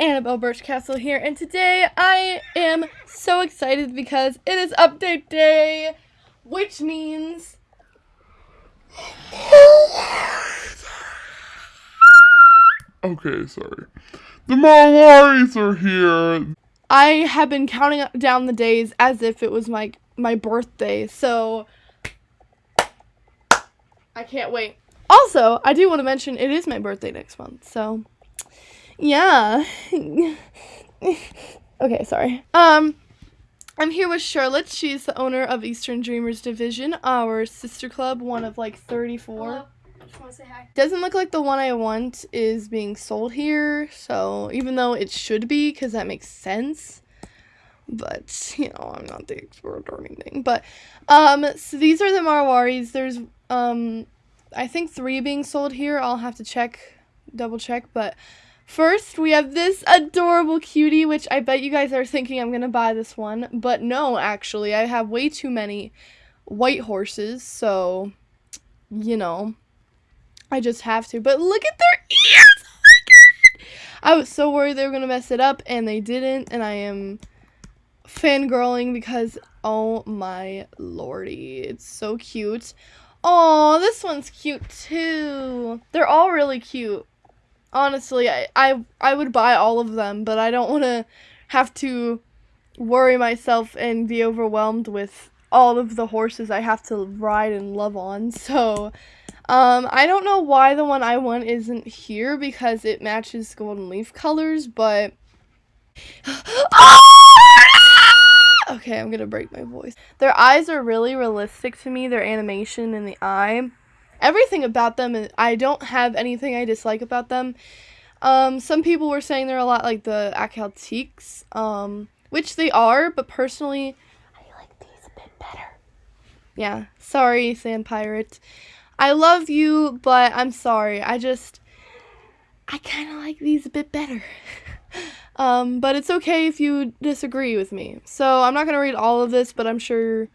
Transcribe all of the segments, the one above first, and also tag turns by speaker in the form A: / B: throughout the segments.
A: Annabelle Birchcastle here, and today I am so excited because it is update day, which means
B: Okay, sorry. The Marwaris are here.
A: I have been counting down the days as if it was my my birthday. So I can't wait. Also, I do want to mention it is my birthday next month. So yeah. okay, sorry. Um I'm here with Charlotte. She's the owner of Eastern Dreamers Division, our sister club, one of like 34.
C: Hello. Just want to say hi.
A: Doesn't look like the one I want is being sold here, so even though it should be, because that makes sense. But, you know, I'm not the expert or anything. But, um, so these are the Marwaris. There's, um, I think three being sold here. I'll have to check, double check. But first, we have this adorable cutie, which I bet you guys are thinking I'm going to buy this one. But no, actually, I have way too many white horses, so, you know, I just have to. But look at their ears! Oh! I was so worried they were gonna mess it up, and they didn't, and I am fangirling because oh my lordy, it's so cute. Oh, this one's cute too. They're all really cute. Honestly, I I, I would buy all of them, but I don't want to have to worry myself and be overwhelmed with all of the horses I have to ride and love on. So, um, I don't know why the one I want isn't here because it matches Golden Leaf colors, but. okay, I'm gonna break my voice. Their eyes are really realistic to me, their animation in the eye. Everything about them, and I don't have anything I dislike about them. Um, some people were saying they're a lot like the Akhal-Tekes, um, which they are, but personally, I like these a bit better. Yeah, sorry, Sand Pirate. I love you, but I'm sorry. I just I kind of like these a bit better. um, but it's okay if you disagree with me. So I'm not going to read all of this, but I'm sure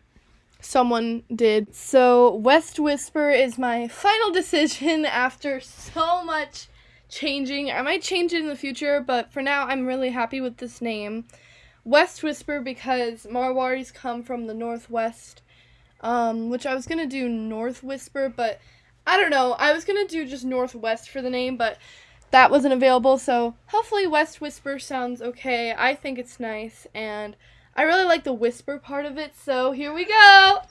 A: someone did. So West Whisper is my final decision after so much changing. I might change it in the future, but for now I'm really happy with this name. West Whisper because Marwaris come from the northwest um, which I was gonna do North Whisper, but I don't know. I was gonna do just Northwest for the name, but that wasn't available. So hopefully West Whisper sounds okay. I think it's nice, and I really like the whisper part of it. So here we go.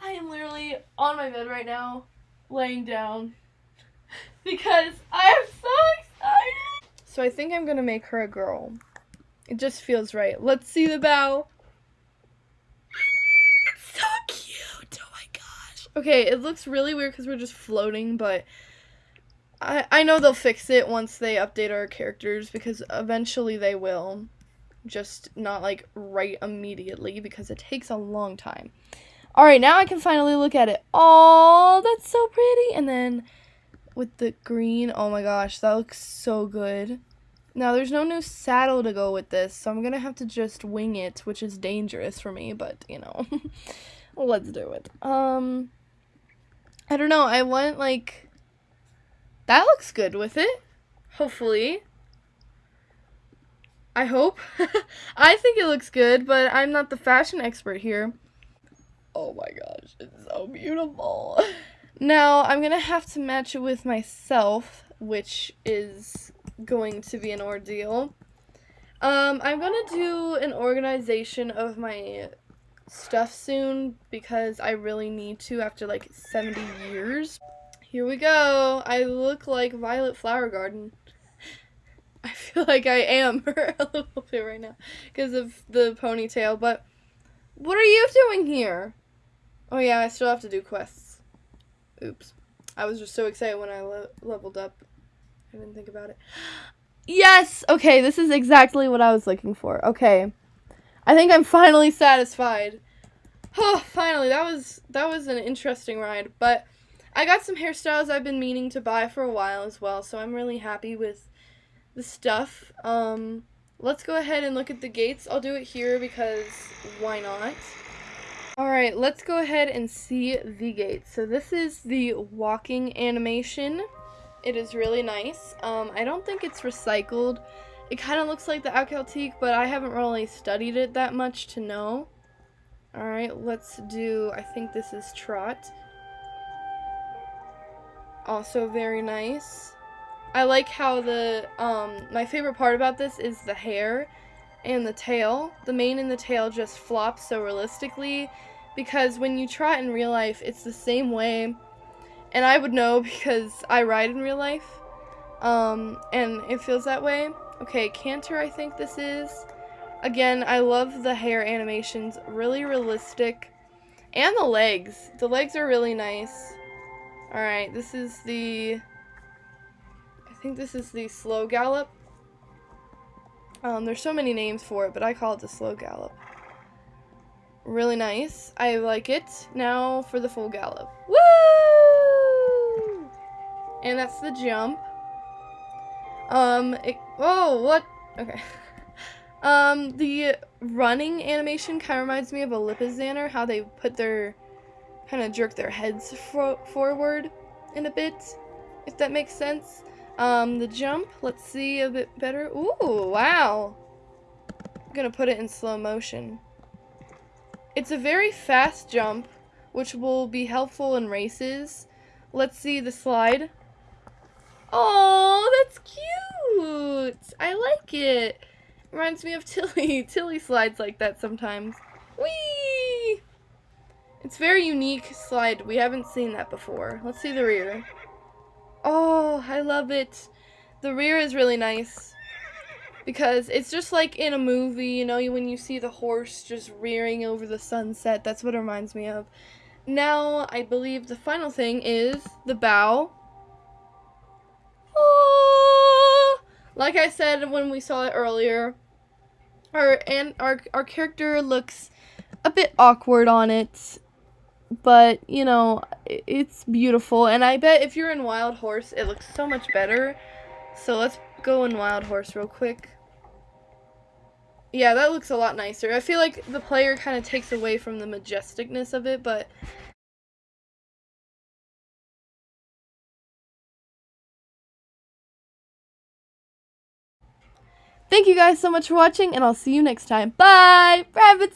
A: I am literally on my bed right now, laying down, because I am so excited. So I think I'm gonna make her a girl. It just feels right. Let's see the bow. It's so cute. Oh my gosh. Okay, it looks really weird because we're just floating, but I, I know they'll fix it once they update our characters because eventually they will. Just not like right immediately because it takes a long time. Alright, now I can finally look at it. Oh, that's so pretty. And then with the green, oh my gosh, that looks so good. Now, there's no new saddle to go with this, so I'm gonna have to just wing it, which is dangerous for me, but, you know, let's do it. Um, I don't know, I want, like, that looks good with it, hopefully. I hope. I think it looks good, but I'm not the fashion expert here. Oh my gosh, it's so beautiful. Now, I'm gonna have to match it with myself, which is going to be an ordeal. Um, I'm gonna do an organization of my stuff soon because I really need to after like 70 years. Here we go. I look like Violet Flower Garden. I feel like I am her a little bit right now because of the ponytail, but what are you doing here? Oh yeah, I still have to do quests. Oops. I was just so excited when I le leveled up. I didn't think about it. Yes! Okay, this is exactly what I was looking for. Okay. I think I'm finally satisfied. Oh, finally. That was that was an interesting ride, but I got some hairstyles I've been meaning to buy for a while as well, so I'm really happy with the stuff. Um let's go ahead and look at the gaits. I'll do it here because why not? Alright, let's go ahead and see the gaits. So this is the walking animation It is really nice. Um, I don't think it's recycled. It kind of looks like the Akhal-Teke, but I haven't really studied it that much to know. Alright, let's do, I think this is Trot. Also very nice. I like how the, um, my favorite part about this is the hair and the tail. The mane and the tail just flop so realistically because when you trot in real life, it's the same way. And I would know because I ride in real life. Um, and it feels that way. Okay, Canter I think this is. Again, I love the hair animations. Really realistic. And the legs. The legs are really nice. Alright, this is the... I think this is the slow gallop. Um, there's so many names for it, but I call it the slow gallop. Really nice. I like it. Now for the full gallop. Woo! And that's the jump. Um, it, oh, what? Okay. um, the running animation kind of reminds me of a Lipizzaner, how they put their, kind of jerk their heads fo forward in a bit, if that makes sense. Um, the jump, let's see a bit better. Ooh, wow. I'm gonna put it in slow motion. It's a very fast jump, which will be helpful in races. Let's see the slide. Oh, that's cute. I like it. Reminds me of Tilly. Tilly slides like that sometimes. Whee! It's very unique slide. We haven't seen that before. Let's see the rear. Oh, I love it. The rear is really nice because it's just like in a movie, you know, when you see the horse just rearing over the sunset. That's what it reminds me of. Now, I believe the final thing is the bow. Oh, like I said when we saw it earlier, our and our our character looks a bit awkward on it but you know it's beautiful. And i bet if you're in wild horse it looks so much better. So let's go in wild horse real quick. Yeah that looks a lot nicer. I feel like the player kind of takes away from the majesticness of it but Thank you guys so much for watching, and I'll see you next time. Bye! Rabbit